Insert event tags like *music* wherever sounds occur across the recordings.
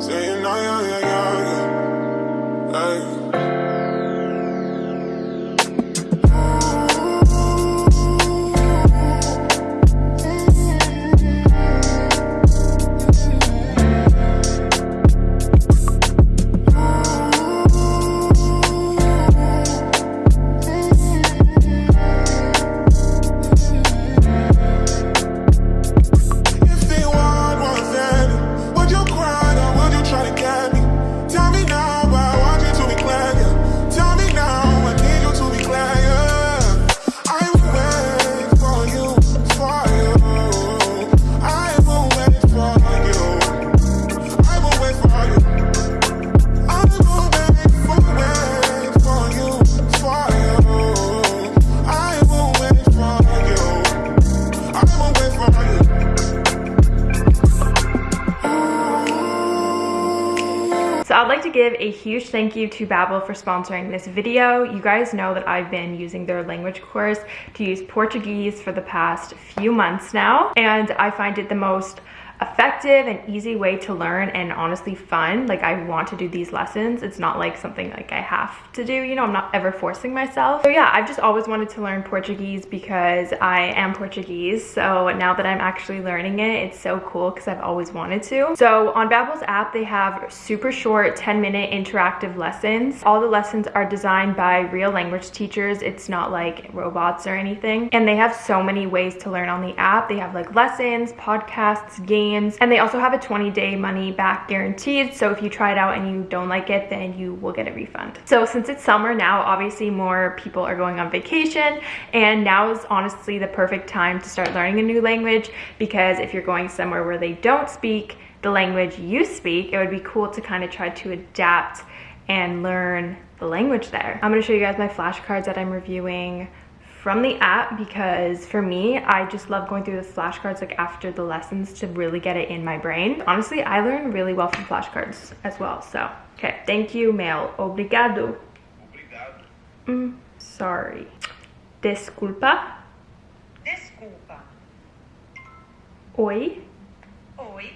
Saying, give a huge thank you to Babbel for sponsoring this video. You guys know that I've been using their language course to use Portuguese for the past few months now, and I find it the most effective and easy way to learn and honestly fun. Like I want to do these lessons. It's not like something like I have to do, you know, I'm not ever forcing myself. So yeah, I've just always wanted to learn Portuguese because I am Portuguese. So now that I'm actually learning it, it's so cool because I've always wanted to. So on Babbel's app, they have super short 10 minute interactive lessons. All the lessons are designed by real language teachers. It's not like robots or anything. And they have so many ways to learn on the app. They have like lessons, podcasts, games, and they also have a 20 day money back guaranteed. So if you try it out and you don't like it, then you will get a refund. So since it's summer now, obviously more people are going on vacation and now is honestly the perfect time to start learning a new language because if you're going somewhere where they don't speak the language you speak, it would be cool to kind of try to adapt and learn the language there. I'm gonna show you guys my flashcards that I'm reviewing from the app because for me, I just love going through the flashcards like after the lessons to really get it in my brain. Honestly, I learn really well from flashcards as well. So, okay, thank you, mail. Obrigado. Mm, sorry. Desculpa. Desculpa. Oi. Oi.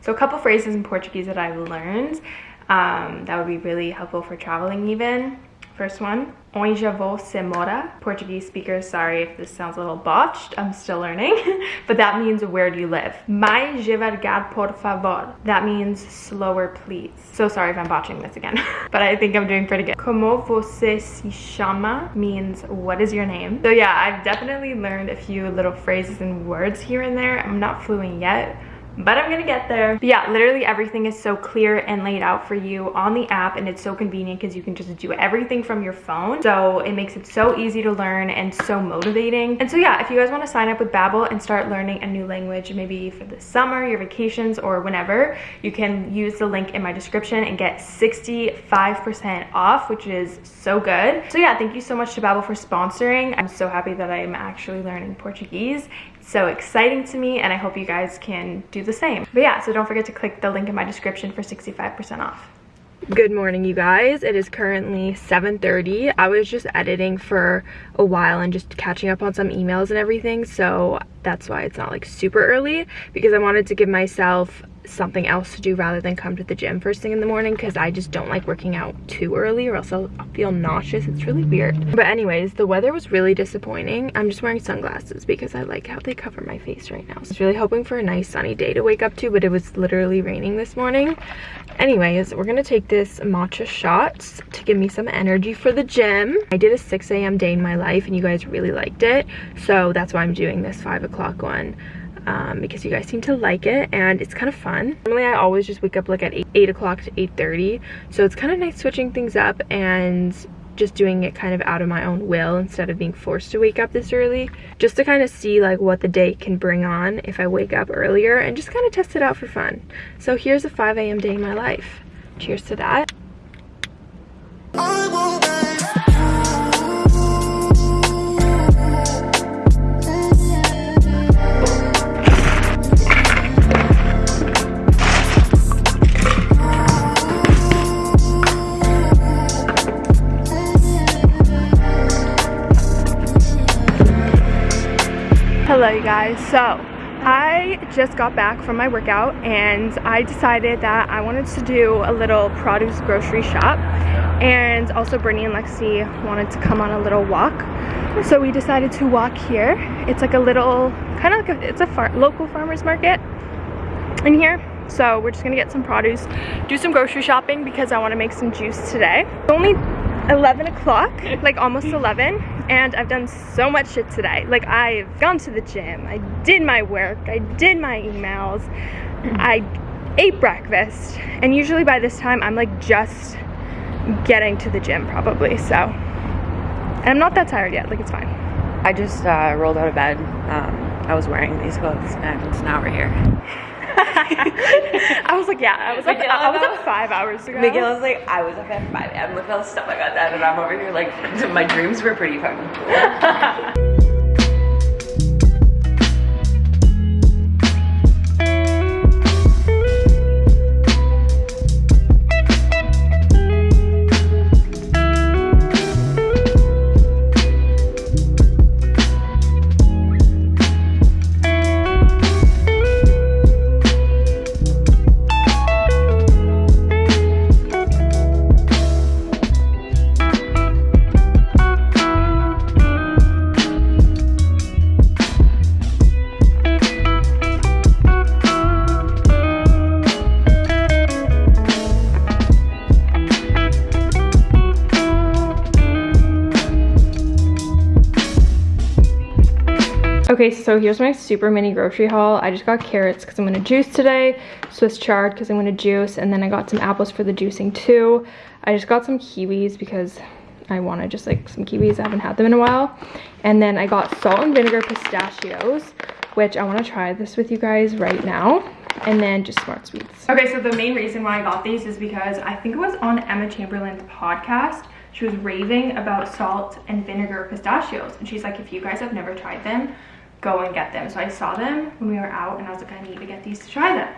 So a couple phrases in Portuguese that I've learned um, that would be really helpful for traveling even. First one, onde você mora? Portuguese speakers, sorry if this sounds a little botched, I'm still learning, *laughs* but that means where do you live? Mais devagar, por favor. That means slower, please. So sorry if I'm botching this again, *laughs* but I think I'm doing pretty good. Como você se chama means what is your name? So yeah, I've definitely learned a few little phrases and words here and there. I'm not fluent yet, but I'm gonna get there. But yeah, literally everything is so clear and laid out for you on the app and it's so convenient because you can just do everything from your phone. So it makes it so easy to learn and so motivating. And so yeah, if you guys wanna sign up with Babbel and start learning a new language, maybe for the summer, your vacations, or whenever, you can use the link in my description and get 65% off, which is so good. So yeah, thank you so much to Babbel for sponsoring. I'm so happy that I'm actually learning Portuguese It's so exciting to me and I hope you guys can do the same. But yeah, so don't forget to click the link in my description for 65% off. Good morning, you guys. It is currently 7.30. I was just editing for a while and just catching up on some emails and everything, so that's why it's not like super early because I wanted to give myself something else to do rather than come to the gym first thing in the morning because I just don't like working out too early or else I'll, feel nauseous. It's really weird. But anyways, the weather was really disappointing. I'm just wearing sunglasses because I like how they cover my face right now. So I was really hoping for a nice sunny day to wake up to, but it was literally raining this morning. Anyways, we're gonna take this matcha shots to give me some energy for the gym. I did a 6 a.m. day in my life and you guys really liked it. So that's why I'm doing this five o'clock one. Um, because you guys seem to like it and it's kind of fun. Normally I always just wake up like at 8, 8 o'clock to 8.30 so it's kind of nice switching things up and just doing it kind of out of my own will instead of being forced to wake up this early just to kind of see like what the day can bring on if I wake up earlier and just kind of test it out for fun. So here's a 5 a.m. day in my life. Cheers to that. You guys. So I just got back from my workout and I decided that I wanted to do a little produce grocery shop. And also Brittany and Lexi wanted to come on a little walk. So we decided to walk here. It's like a little kind of like a, it's a far, local farmers market in here. So we're just gonna get some produce do some grocery shopping because I want to make some juice today. It's only 11 o'clock like almost 11 and I've done so much shit today. Like I've gone to the gym. I did my work. I did my emails. I ate breakfast. And usually by this time I'm like just getting to the gym probably so. And I'm not that tired yet. Like it's fine. I just uh, rolled out of bed. Um, I was wearing these clothes and now we're here. *laughs* I was like yeah I was like Miguel, I was up five hours ago Miguel was like, I was up at 5 a.m. Look at all the stuff I got done and I'm over here like, *laughs* my dreams were pretty fucking cool. *laughs* Okay, so here's my super mini grocery haul. I just got carrots because I'm gonna juice today, Swiss chard because I'm gonna juice, and then I got some apples for the juicing too. I just got some kiwis because I wanted just like some kiwis. I haven't had them in a while. And then I got salt and vinegar pistachios, which I wanna try this with you guys right now. And then just smart sweets. Okay, so the main reason why I got these is because I think it was on Emma Chamberlain's podcast. She was raving about salt and vinegar pistachios. And she's like, if you guys have never tried them, go and get them. So I saw them when we were out and I was like, I need to get these to try them.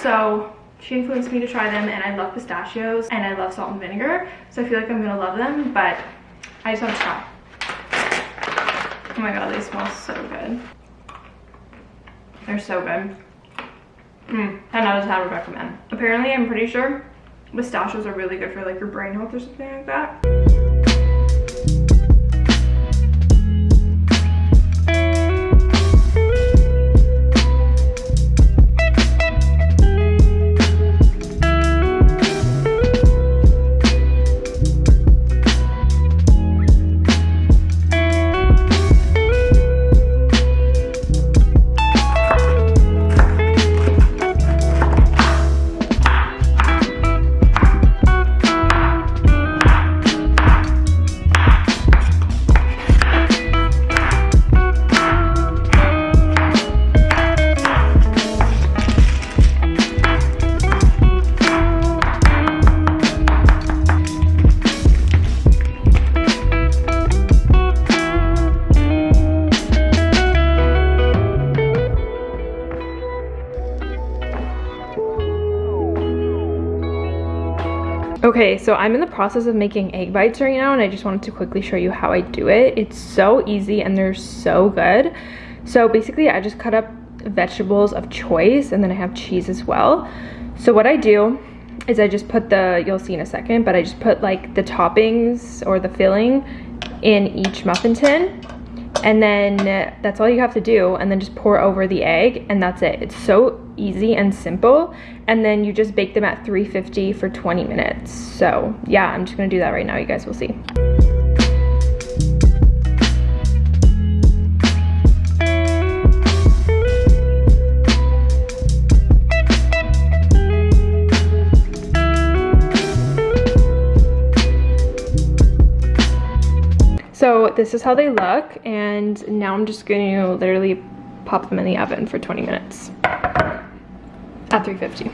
So she influenced me to try them and I love pistachios and I love salt and vinegar. So I feel like I'm gonna love them, but I just want to try. Oh my god, they smell so good. They're so good. Mm, 10 out of 10 would recommend. Apparently, I'm pretty sure pistachios are really good for like your brain health or something like that. Okay, so I'm in the process of making egg bites right now and I just wanted to quickly show you how I do it. It's so easy and they're so good. So basically I just cut up vegetables of choice and then I have cheese as well. So what I do is I just put the, you'll see in a second, but I just put like the toppings or the filling in each muffin tin and then uh, that's all you have to do and then just pour over the egg and that's it. It's so easy and simple. And then you just bake them at 350 for 20 minutes. So yeah i'm just gonna do that right now. You guys will see So this is how they look and now I'm just going to literally pop them in the oven for 20 minutes at 350.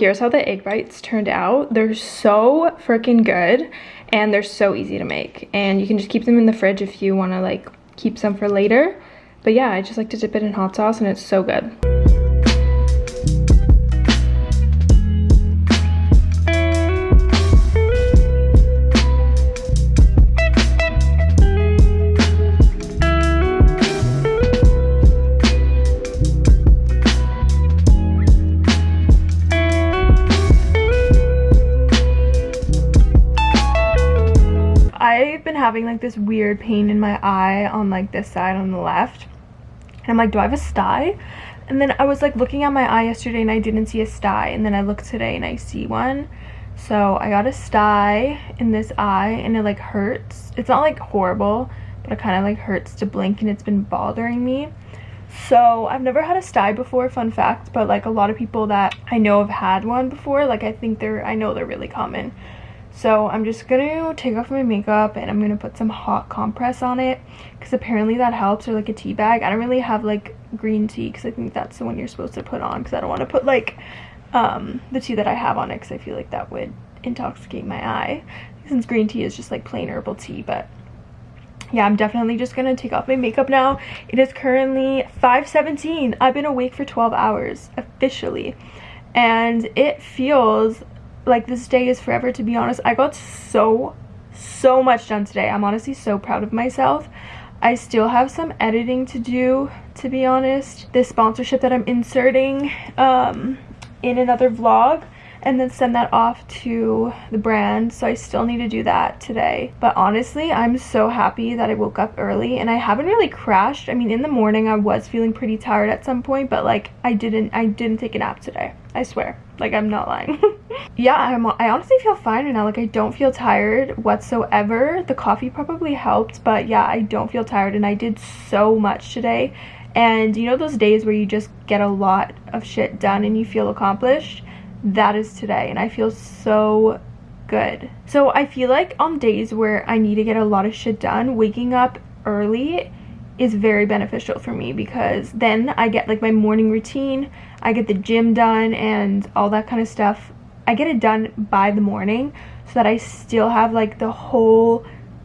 Here's how the egg bites turned out. They're so freaking good and they're so easy to make. And you can just keep them in the fridge if you want to like keep some for later. But yeah, I just like to dip it in hot sauce and it's so good. Having like this weird pain in my eye on like this side on the left. And I'm like, do I have a sty? And then I was like looking at my eye yesterday and I didn't see a sty. And then I looked today and I see one. So I got a sty in this eye and it like hurts. It's not like horrible, but it kind of like hurts to blink and it's been bothering me. So I've never had a sty before, fun fact, but like a lot of people that I know have had one before, like I think they're, I know they're really common. So I'm just gonna take off my makeup and I'm gonna put some hot compress on it because apparently that helps or like a tea bag. I don't really have like green tea because I think that's the one you're supposed to put on because I don't want to put like um, the tea that I have on it because I feel like that would intoxicate my eye since green tea is just like plain herbal tea but yeah i'm definitely just gonna take off my makeup now it is currently 5:17. i've been awake for 12 hours officially and it feels like this day is forever to be honest. I got so so much done today. I'm honestly so proud of myself. I still have some editing to do to be honest. This sponsorship that i'm inserting um in another vlog and then send that off to the brand. So i still need to do that today. But honestly i'm so happy that i woke up early and i haven't really crashed. I mean in the morning i was feeling pretty tired at some point but like i didn't i didn't take a nap today. I swear. Like i'm not lying. *laughs* Yeah i'm i honestly feel fine right now. Like i don't feel tired whatsoever. The coffee probably helped but yeah i don't feel tired. And i did so much today. And you know those days where you just get a lot of shit done and you feel accomplished that is today and I feel so good. So I feel like on days where I need to get a lot of shit done, waking up early is very beneficial for me because then I get like my morning routine, I get the gym done and all that kind of stuff. I get it done by the morning so that I still have like the whole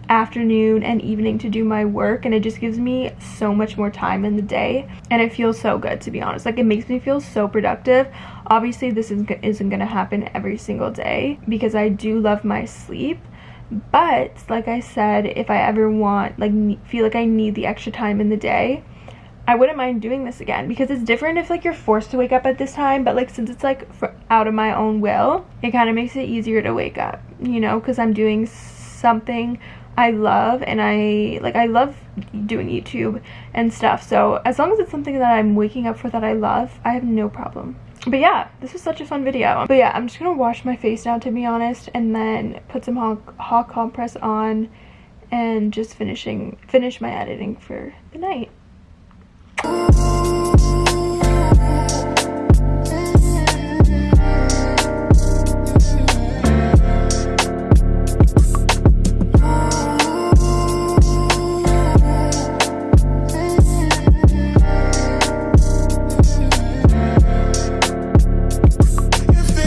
afternoon and evening to do my work and it just gives me so much more time in the day and it feels so good to be honest. Like it makes me feel so productive. Obviously this is, isn't gonna happen every single day because I do love my sleep but like I said if I ever want like feel like I need the extra time in the day I wouldn't mind doing this again because it's different if like you're forced to wake up at this time but like since it's like out of my own will it kind of makes it easier to wake up you know because I'm doing something I love and I like I love doing YouTube and stuff. So as long as it's something that I'm waking up for that I love I have no problem. But yeah this was such a fun video. But yeah I'm just gonna wash my face now to be honest and then put some hot, hot compress on and just finishing finish my editing for the night